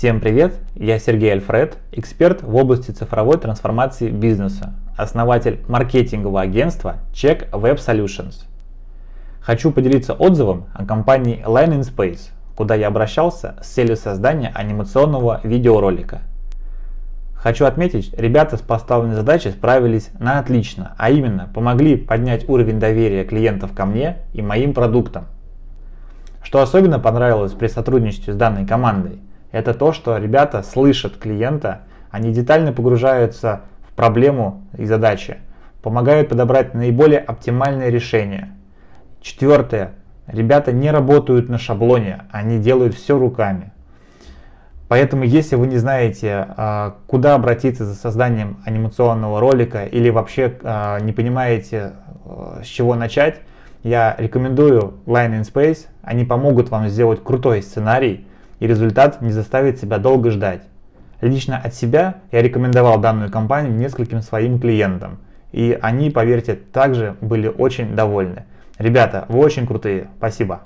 Всем привет, я Сергей Альфред, эксперт в области цифровой трансформации бизнеса, основатель маркетингового агентства Check Web Solutions. Хочу поделиться отзывом о компании Line in Space, куда я обращался с целью создания анимационного видеоролика. Хочу отметить, ребята с поставленной задачей справились на отлично, а именно помогли поднять уровень доверия клиентов ко мне и моим продуктам. Что особенно понравилось при сотрудничестве с данной командой, это то, что ребята слышат клиента, они детально погружаются в проблему и задачи, помогают подобрать наиболее оптимальное решение. Четвертое. Ребята не работают на шаблоне, они делают все руками. Поэтому, если вы не знаете, а, куда обратиться за созданием анимационного ролика или вообще а, не понимаете, а, с чего начать, я рекомендую Line in Space. Они помогут вам сделать крутой сценарий, и результат не заставит себя долго ждать. Лично от себя я рекомендовал данную компанию нескольким своим клиентам, и они, поверьте, также были очень довольны. Ребята, вы очень крутые, спасибо.